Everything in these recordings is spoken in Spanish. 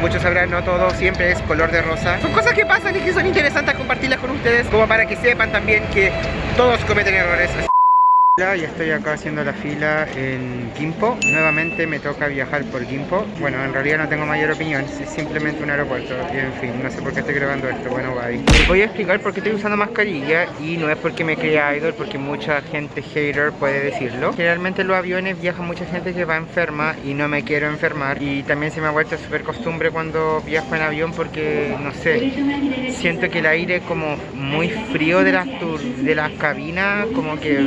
muchos sabrán, no todo siempre es color de rosa. Son cosas que pasan y que son interesantes compartirlas con ustedes, como para que sepan también que todos cometen errores. Ya estoy acá haciendo la fila en Gimpo. Nuevamente me toca viajar por Gimpo. Bueno, en realidad no tengo mayor opinión, es simplemente un aeropuerto. Y en fin, no sé por qué estoy grabando esto. Bueno, bye. Les voy a explicar por qué estoy usando mascarilla y no es porque me crea idol, porque mucha gente hater puede decirlo. Generalmente en los aviones viaja mucha gente que va enferma y no me quiero enfermar. Y también se me ha vuelto súper costumbre cuando viajo en avión porque, no sé, siento que el aire como muy frío de las, de las cabinas, como que...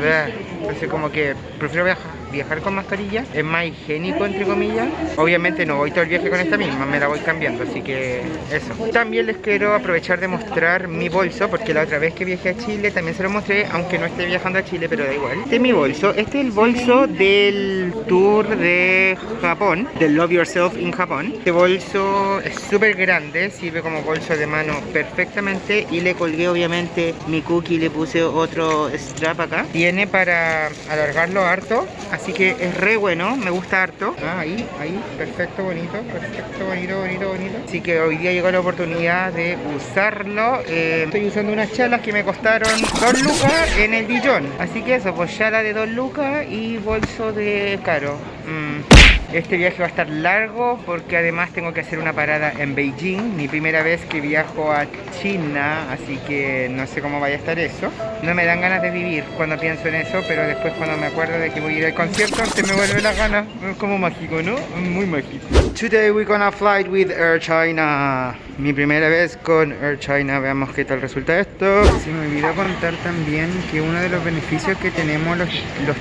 Entonces como que prefiero viajar viajar con mascarilla es más higiénico entre comillas. Obviamente no voy todo el viaje con esta misma me la voy cambiando así que eso. También les quiero aprovechar de mostrar mi bolso porque la otra vez que viajé a Chile también se lo mostré aunque no esté viajando a Chile pero da igual. Este es mi bolso. Este es el bolso del tour de Japón del Love Yourself in Japón. Este bolso es súper grande sirve como bolso de mano perfectamente y le colgué obviamente mi cookie le puse otro strap acá. Tiene para alargarlo harto Así que es re bueno, me gusta harto. Ah, ahí, ahí, perfecto, bonito, perfecto, bonito, bonito, bonito. Así que hoy día llegó la oportunidad de usarlo. Eh, estoy usando unas chalas que me costaron 2 lucas en el Dijon. Así que eso, pues chala de 2 lucas y bolso de caro. Mm. Este viaje va a estar largo porque además tengo que hacer una parada en Beijing, mi primera vez que viajo a China, así que no sé cómo vaya a estar eso. No me dan ganas de vivir cuando pienso en eso, pero después cuando me acuerdo de que voy a ir al concierto, se me vuelve la gana. Como mágico, ¿no? Muy mágico. Today we're gonna fly with Air China. Mi primera vez con Air China, veamos qué tal resulta esto. Se me olvidó contar también que uno de los beneficios que tenemos los,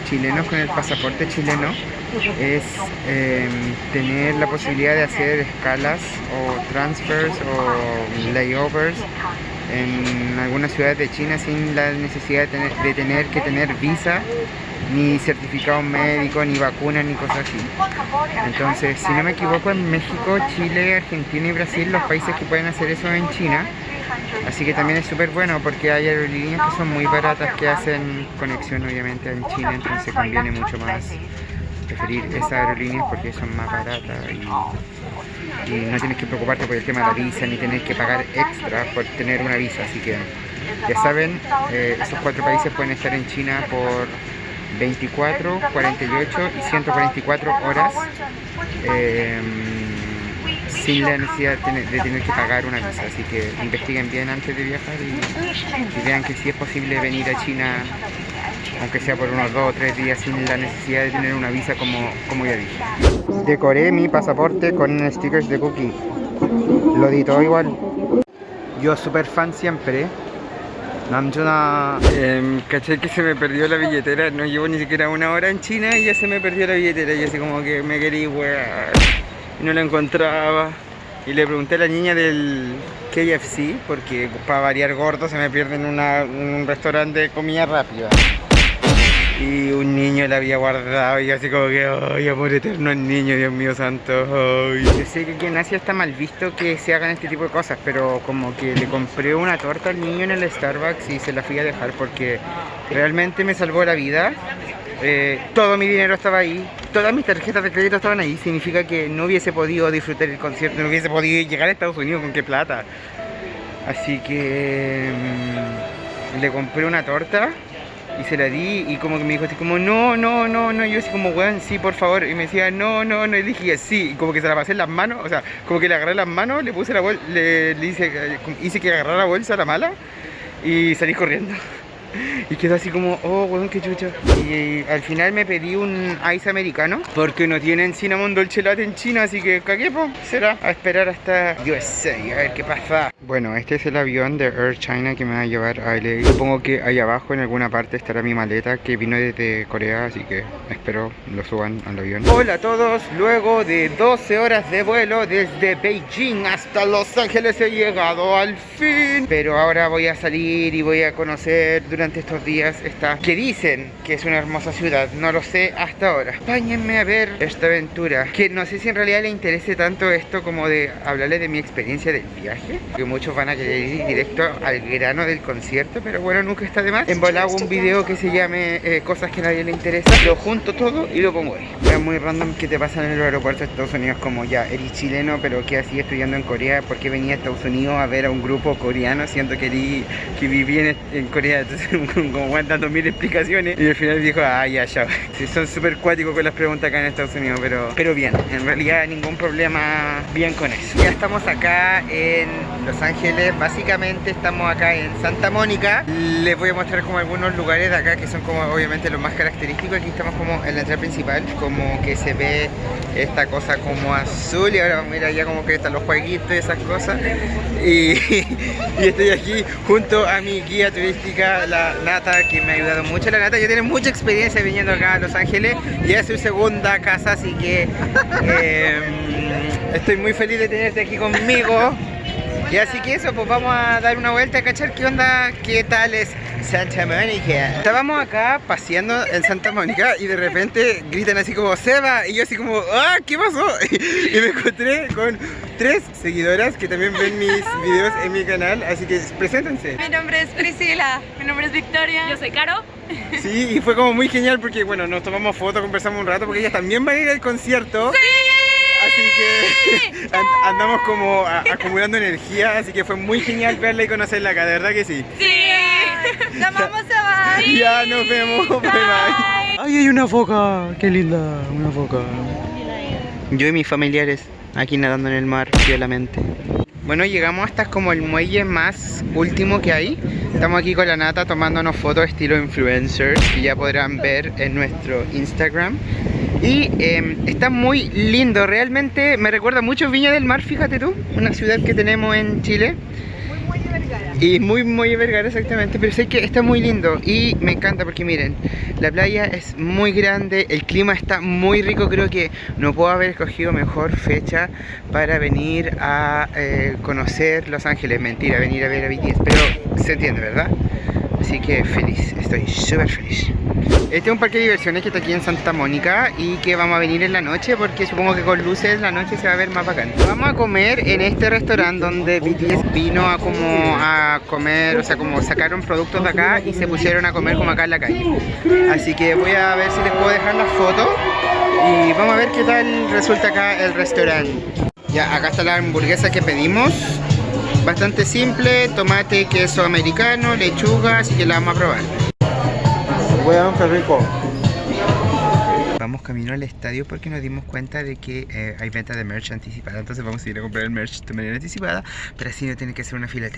chilenos con el pasaporte chileno es em, tener la posibilidad de hacer escalas o transfers o layovers en algunas ciudades de China sin la necesidad de de tener que tener visa ni certificado médico, ni vacunas, ni cosas así. Entonces, si no me equivoco, en México, Chile, Argentina y Brasil, los países que pueden hacer eso en China. Así que también es súper bueno porque hay aerolíneas que son muy baratas que hacen conexión obviamente en China, entonces conviene mucho más preferir esas aerolíneas porque son más baratas y, no tienes que preocuparte por el tema de la visa ni tener que pagar extra por tener una visa. Así que ya saben, eh, esos cuatro países pueden estar en China por 24, 48 y 144 horas em, sin la necesidad de tener, que pagar una visa. Así que investiguen bien antes de viajar y, vean que si es posible venir a China, aunque sea por unos 2 o 3 días, sin la necesidad de tener una visa como, como ya dije. Decoré mi pasaporte con stickers de cookie. Lo editó igual. Yo super fan siempre Namjuna, eh, caché que se me perdió la billetera, no llevo ni siquiera una hora en China y ya se me perdió la billetera. Y así como que me quería wear y no la encontraba. Y le pregunté a la niña del KFC porque para variar gordo se me pierde en, en un restaurante de comida rápida. Y un la había guardado y así como que, ay, amor eterno el niño, Dios mío santo, sé que en Asia está mal visto que se hagan este tipo de cosas, pero como que le compré una torta al niño en el Starbucks y se la fui a dejar porque realmente me salvó la vida. Eh, todo mi dinero estaba ahí, todas mis tarjetas de crédito estaban ahí, significa que no hubiese podido disfrutar el concierto, no hubiese podido llegar a Estados Unidos con qué plata. Así que mm, le compré una torta y se la di y como que me dijo así como no, no, no, no, yo así como weón, sí, por favor, y me decía no, no, no, y dije sí, y como que se la pasé en las manos, o sea, como que le agarré las manos, le puse la bolsa, le, le hice, hice que agarrara la bolsa, la mala, y salí corriendo. Y quedó así como, oh, weón, qué chucha. Y, al final me pedí un ice americano porque no tienen cinnamon dolce latte en China, así que cagué, po. Será a esperar hasta USA, a ver qué pasa. Bueno, este es el avión de Air China que me va a llevar a LA. Supongo que ahí abajo en alguna parte estará mi maleta que vino desde Corea, así que espero lo suban al avión. Hola a todos, luego de 12 horas de vuelo desde Beijing hasta Los Ángeles he llegado al fin. Pero ahora voy a salir y voy a conocer durante durante estos días esta que dicen que es una hermosa ciudad. No lo sé hasta ahora. Páñenme a ver esta aventura. Que no sé si en realidad le interese tanto esto como de hablarle de mi experiencia del viaje. Que muchos van a querer ir directo al grano del concierto, pero bueno, nunca está de más. En hago un video que se llame eh, Cosas que a nadie le interesa. Lo junto todo y lo pongo ahí. Es muy random que te pasan en el aeropuerto de Estados Unidos como ya, eres chileno, pero que así estudiando en Corea. porque venía a Estados Unidos a ver a un grupo coreano? Siento que, que viví en, Corea, entonces como aguantando mil explicaciones. Y al final dijo, ah, ya, ya. son súper cuáticos con las preguntas acá en Estados Unidos, pero, pero bien. En realidad ningún problema bien con eso. Ya estamos acá en Los Ángeles. Básicamente estamos acá en Santa Mónica. Les voy a mostrar como algunos lugares de acá que son como obviamente los más característicos. Aquí estamos como en la entrada principal, como que se ve esta cosa como azul y ahora vamos a ir allá como que están los jueguitos y esas cosas. Y, estoy aquí junto a mi guía turística, la Nata, que me ha ayudado mucho. La Nata ya tiene mucha experiencia viniendo acá a Los Ángeles y es su segunda casa, así que em, estoy muy feliz de tenerte aquí conmigo. Y así que eso, pues vamos a dar una vuelta a cachar qué onda, qué tal es Santa Mónica. Estábamos acá paseando en Santa Mónica y de repente gritan así como Seba y yo así como ¡Ah! ¿Qué pasó? Y me encontré con tres seguidoras que también ven mis videos en mi canal, así que preséntense. Mi nombre es Priscila, mi nombre es Victoria. Yo soy Caro. Sí, y fue como muy genial porque bueno, nos tomamos fotos, conversamos un rato porque ellas también van a ir al concierto. ¡Sí! Así que andamos como acumulando energía, así que fue muy genial verla y conocerla acá, de verdad que sí. Sí, la vamos a ver. Ya nos vemos, bye bye. Ay, hay una foca, qué linda, una foca. Yo y mis familiares aquí nadando en el mar, fielamente. Bueno, llegamos hasta como el muelle más último que hay. Estamos aquí con la nata tomándonos fotos estilo influencers que ya podrán ver en nuestro Instagram. Y em, está muy lindo, realmente me recuerda mucho Viña del Mar, fíjate tú, una ciudad que tenemos en Chile. Muy. Y muy Muelle Vergara, exactamente, pero sé que está muy lindo y me encanta porque miren, la playa es muy grande, el clima está muy rico, creo que no puedo haber escogido mejor fecha para venir a eh, conocer Los Ángeles, mentira, venir a ver a BTS, pero se entiende, ¿verdad? Así que feliz, estoy súper feliz. Este es un parque de diversiones que está aquí en Santa Mónica y que vamos a venir en la noche porque supongo que con luces la noche se va a ver más bacán. Vamos a comer en este restaurante donde BTS vino a como a comer, o sea, como sacaron productos de acá y se pusieron a comer como acá en la calle. Así que voy a ver si les puedo dejar las fotos y vamos a ver qué tal resulta acá el restaurante. Ya, acá está la hamburguesa que pedimos. Bastante simple, tomate, queso americano, lechuga, así que la vamos a probar. Weón, qué rico. Vamos camino al estadio porque nos dimos cuenta de que eh, hay venta de merch anticipada Entonces vamos a ir a comprar el merch de manera anticipada Pero así no tiene que ser una fila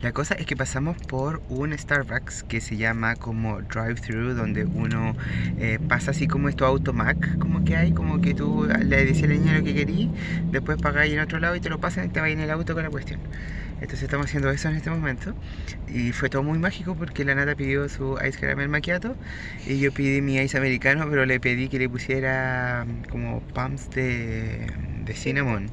La cosa es que pasamos por un Starbucks que se llama como drive-thru Donde uno eh, pasa así como esto automac Como que hay, como que tú le dices al niño lo que querías Después pagáis en otro lado y te lo pasan y te vas en el auto con la cuestión entonces estamos haciendo eso en este momento. Y fue todo muy mágico porque la nata pidió su ice caramel macchiato y yo pedí mi ice americano pero le pedí que le pusiera mm, como pumps de, de cinnamon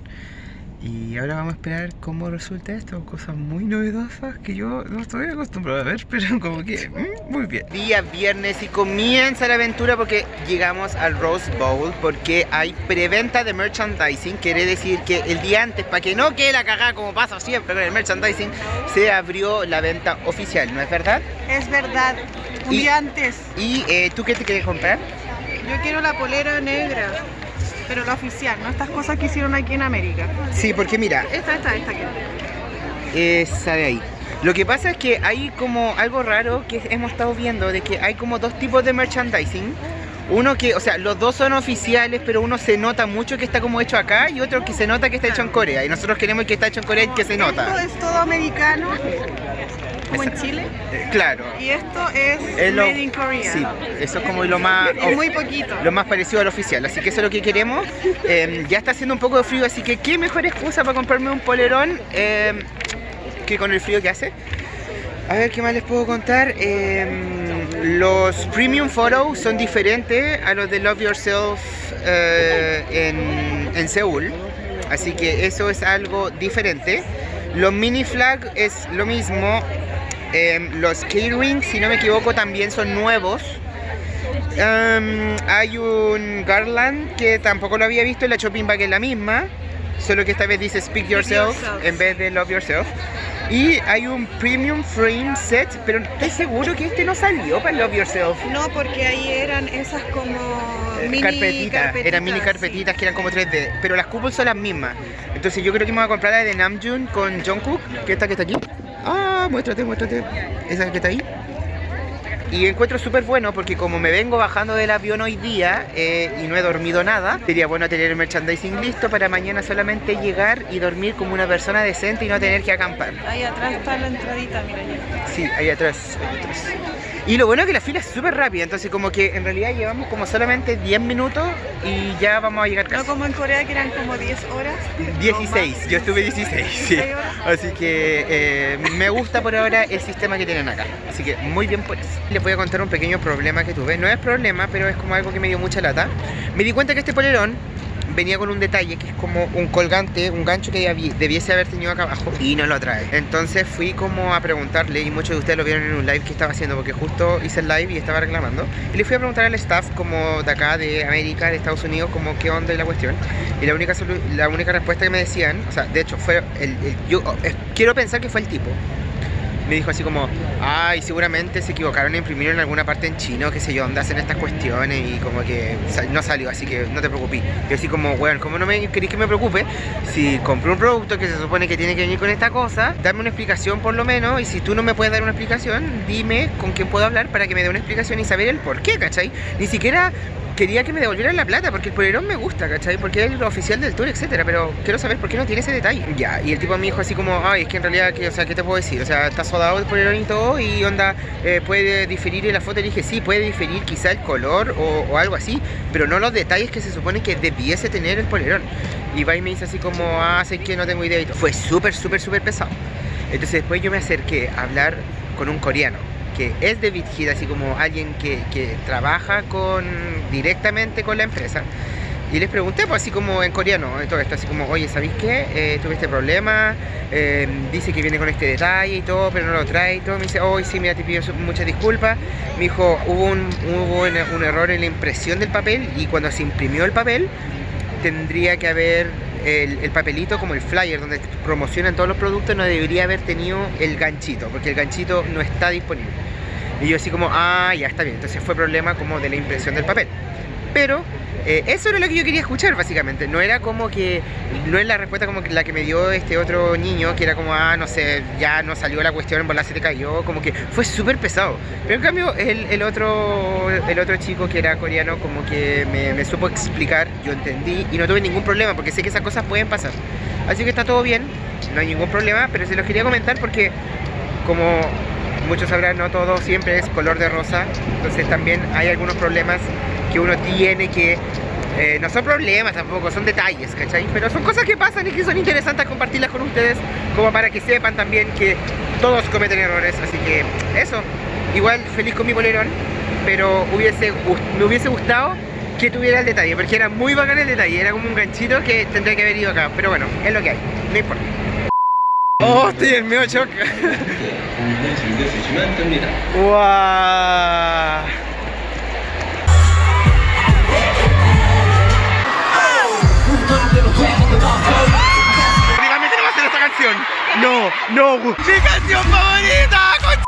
y ahora vamos a esperar cómo resulta esto, cosas muy novedosas que yo no estoy acostumbrado a ver, pero como que mm, muy bien. Día viernes y comienza la aventura porque llegamos al Rose Bowl porque hay preventa de merchandising, quiere decir que el día antes, para que no quede la cagada como pasa siempre con el merchandising, se abrió la venta oficial, ¿no es verdad? Es verdad, un día antes. ¿Y eh, tú qué te quieres comprar? Yo quiero la polera negra. Pero la oficial, no estas cosas que hicieron aquí en América. Sí, porque mira. Esta, esta, esta aquí. Esa de ahí. Lo que pasa es que hay como algo raro que hemos estado viendo, de que hay como dos tipos de merchandising. Uno que, o sea, los dos son oficiales, pero uno se nota mucho que está como hecho acá y otro que se nota que está hecho en Corea. Y nosotros queremos que está hecho en Corea y que se nota. Esto es todo americano como en Chile. Eh, claro. Y esto es, made in Korea. Sí, eso es como lo más... es muy poquito. Lo más parecido al oficial, así que eso es lo que queremos. Em, ya está haciendo un poco de frío, así que qué mejor excusa para comprarme un polerón em, que con el frío que hace. A ver, ¿qué más les puedo contar? Em, los premium photos son diferentes a los de Love Yourself eh, en, en Seúl. Así que eso es algo diferente. Los mini flag es lo mismo, Em, los keyrings, si no me equivoco, también son nuevos. Em, hay un Garland que tampoco lo había visto en la shopping bag es la misma, solo que esta vez dice Speak Yourself yourself. en vez de Love Yourself. Y hay un Premium Frame Set, pero estoy seguro que este no salió para Love Yourself. No, porque ahí eran esas como Eh, mini carpetitas, eran mini carpetitas que eran como 3D, pero las cupos son las mismas. Entonces yo creo que me voy a comprar la de Namjoon con Jungkook, que esta que está aquí. Muéstrate, muéstrate. Esa que está ahí. Y encuentro súper bueno porque como me vengo bajando del avión hoy día eh, y no he dormido nada, sería bueno tener el merchandising listo para mañana solamente llegar y dormir como una persona decente y no tener que acampar. Ahí atrás está la entradita, mira ya. Sí, ahí atrás, ahí atrás. Y lo bueno es que la fila es súper rápida, entonces como que en realidad llevamos como solamente 10 minutos y ya vamos a llegar No casi. como en Corea que eran como 10 horas. 16, yo estuve 16, sí. 16 horas. Así que eh, me gusta por ahora el sistema que tienen acá. Así que muy bien por eso. Les voy a contar un pequeño problema que tuve. No es problema, pero es como algo que me dio mucha lata. Me di cuenta que este polerón venía con un detalle que es como un colgante, un gancho que debi- debiese haber tenido acá abajo y no lo trae. Entonces fui como a preguntarle y muchos de ustedes lo vieron en un live que estaba haciendo porque justo hice el live y estaba reclamando. Y le fui a preguntar al staff como de acá, de América, de Estados Unidos, como qué onda y la cuestión. Y la única, la única respuesta que me decían, o sea, de hecho fue el, yo eh, quiero pensar que fue el tipo. Me dijo así como, ay, seguramente se equivocaron en imprimir en alguna parte en chino, qué sé yo, dónde hacen estas cuestiones y como que no salió, así que no te preocupes. Yo así como, bueno, ¿cómo no me queréis que me preocupe? Si compré un producto que se supone que tiene que venir con esta cosa, dame una explicación por lo menos y si tú no me puedes dar una explicación, dime con quién puedo hablar para que me dé una explicación y saber el por qué, ¿cachai? Ni siquiera quería que me devolvieran la plata porque el polerón me gusta, ¿cachai? Porque es el oficial del tour, etcétera, pero quiero saber por qué no tiene ese detalle. Ya, y el tipo me dijo así como, ay, es que en realidad, o sea, ¿qué te puedo decir? O sea, está sodado el polerón y todo y onda, eh, puede diferir en la foto. Le dije, sí, puede diferir quizá el color o, o algo así, pero no los detalles que se supone que debiese tener el polerón. Y va y me dice así como, ah, sé que no tengo idea y todo. Fue súper, súper, súper pesado. Entonces después yo me acerqué a hablar con un coreano es de Bitgid, así como alguien que, que trabaja con directamente con la empresa. Y les pregunté, pues así como en coreano, todo esto, así como, oye, ¿sabéis qué? Eh, tuve este problema, eh, dice que viene con este detalle y todo, pero no lo trae y todo. Me dice, oye, sí, mira, te pido muchas disculpas. Me dijo, hubo, hubo un error en la impresión del papel y cuando se imprimió el papel, tendría que haber el, el papelito como el flyer donde promocionan todos los productos, no debería haber tenido el ganchito, porque el ganchito no está disponible. Y yo así como, ah, ya está bien. Entonces fue problema como de la impresión del papel. Pero eh, eso era lo que yo quería escuchar básicamente. No era como que, no es la respuesta como la que me dio este otro niño, que era como, ah, no sé, ya no salió la cuestión, en bola se te cayó, como que fue súper pesado. Pero en cambio el, el otro, el otro chico que era coreano como que me, me supo explicar, yo entendí y no tuve ningún problema porque sé que esas cosas pueden pasar. Así que está todo bien, no hay ningún problema, pero se los quería comentar porque como muchos sabrán, no todo siempre es color de rosa, entonces también hay algunos problemas que uno tiene que... Eh, no son problemas tampoco, son detalles, ¿cachai? Pero son cosas que pasan y que son interesantes compartirlas con ustedes como para que sepan también que todos cometen errores, así que eso. Igual feliz con mi bolerón, pero me hubiese gustado que tuviera el detalle, porque era muy bacán el detalle, era como un ganchito que tendría que haber ido acá, pero bueno, es lo que hay, no importa. Oh, estoy en medio shock. wow. No, no. Mi canción favorita,